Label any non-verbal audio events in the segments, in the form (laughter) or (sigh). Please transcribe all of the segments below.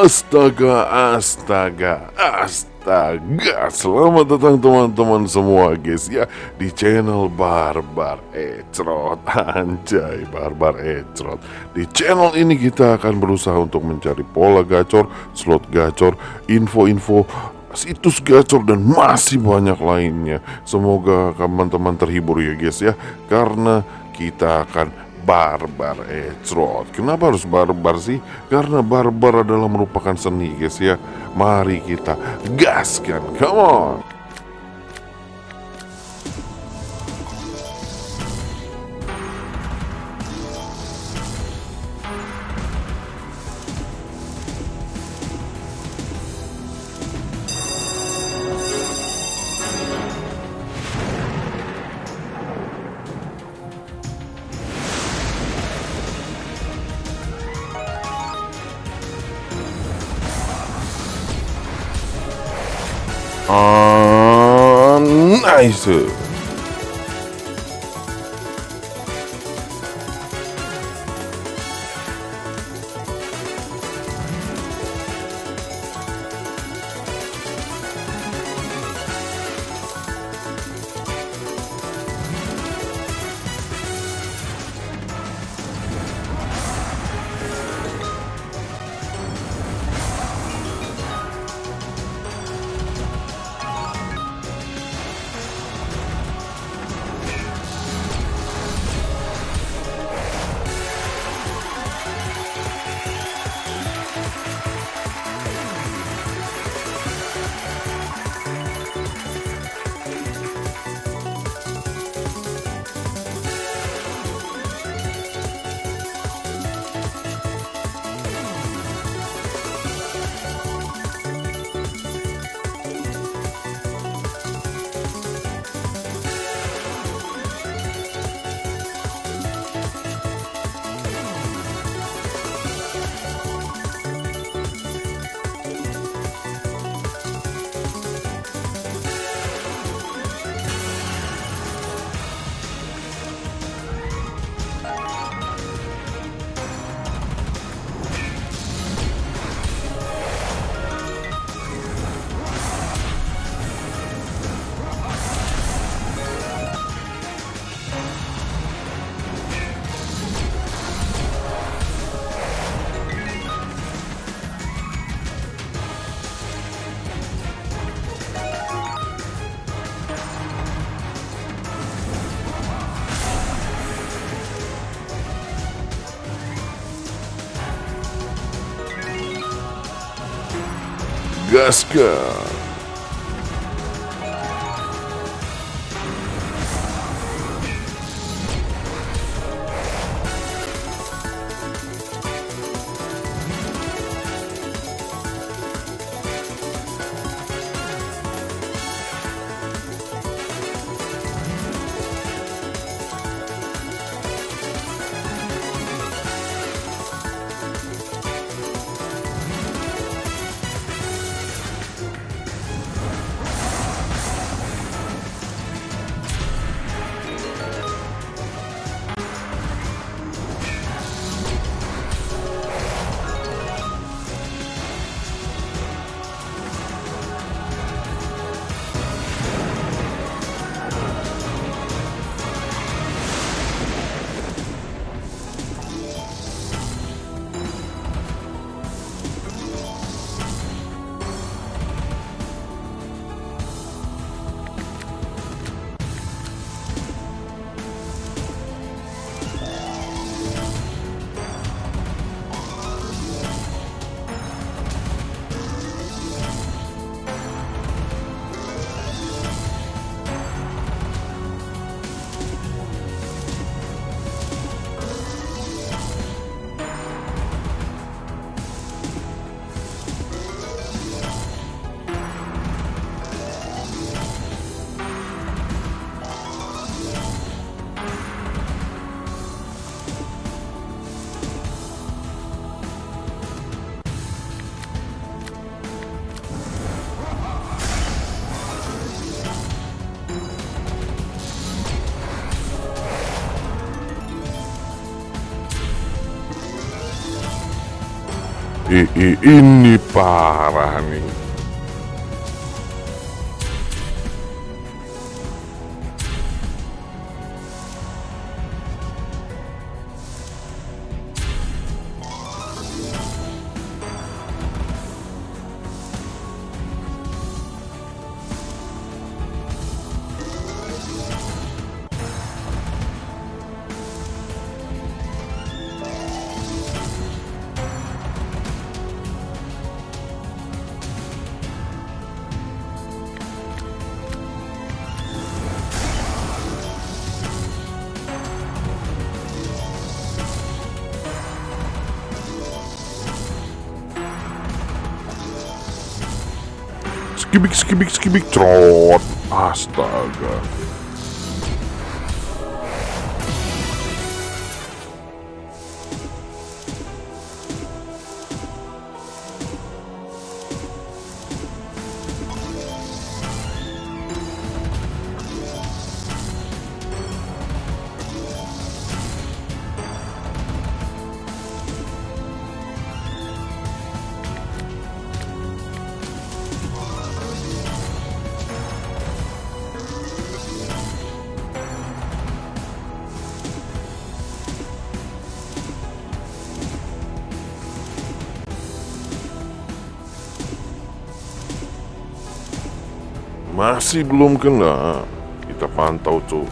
Astaga, astaga, astaga. Selamat datang teman-teman semua guys ya Di channel Barbar Ecrot. (laughs) Anjay, Barbar Ecrot. Di channel ini kita akan berusaha untuk mencari pola gacor Slot gacor, info-info situs gacor dan masih banyak lainnya. Semoga teman-teman terhibur ya guys ya Karena kita akan barbar ecrot Kenapa harus barbar sih? Karena barbar adalah merupakan seni guys ya. Mari kita gaskan, come on 아, 나이스. Gaskan. I, ini parah nih. Skibik skibik skibik trot. Astaga. Masih belum kena. Kita pantau tuh.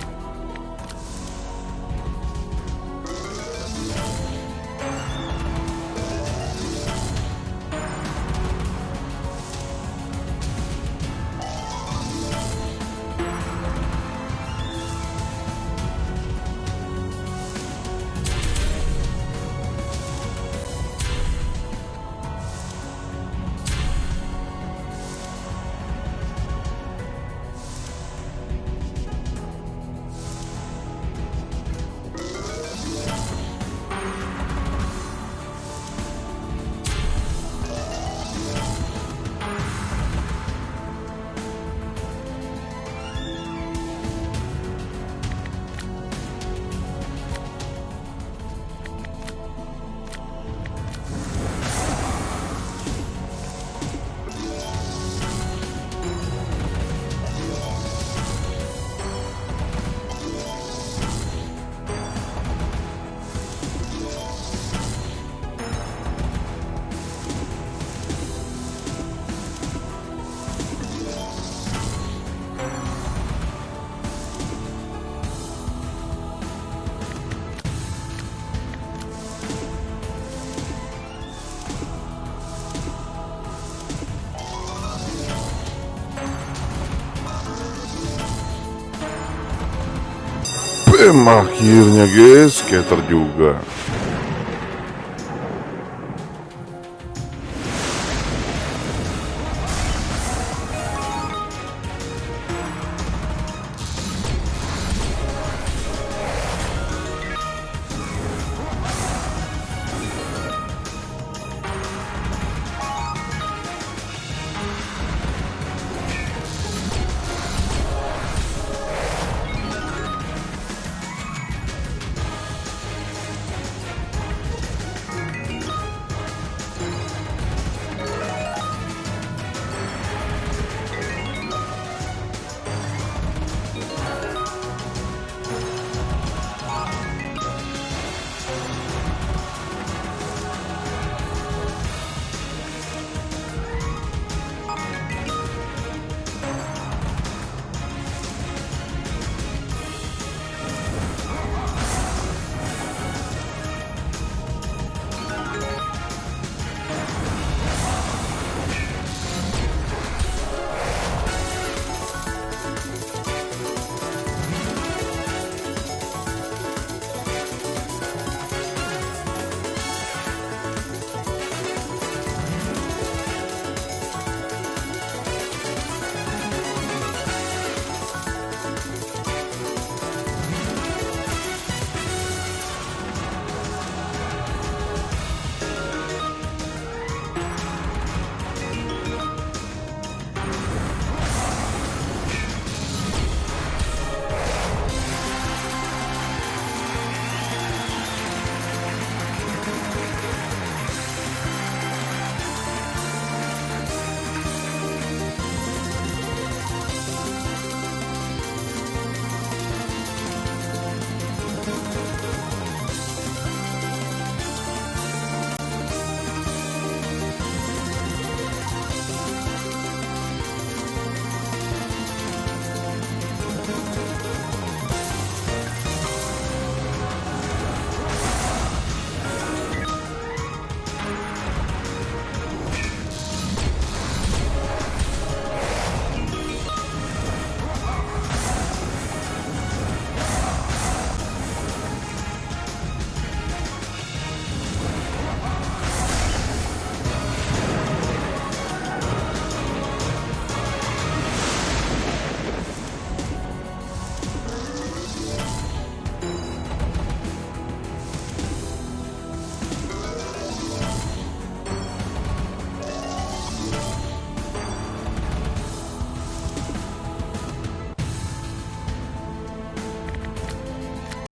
Bam akhirnya guys, scatter juga.